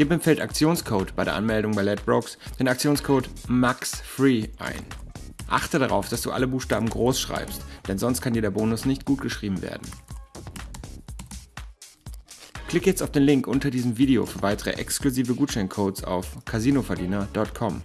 Gib im Feld Aktionscode bei der Anmeldung bei Ledbrokes den Aktionscode MAXFREE ein. Achte darauf, dass du alle Buchstaben groß schreibst, denn sonst kann dir der Bonus nicht gut geschrieben werden. Klick jetzt auf den Link unter diesem Video für weitere exklusive Gutscheincodes auf casinoverdiener.com.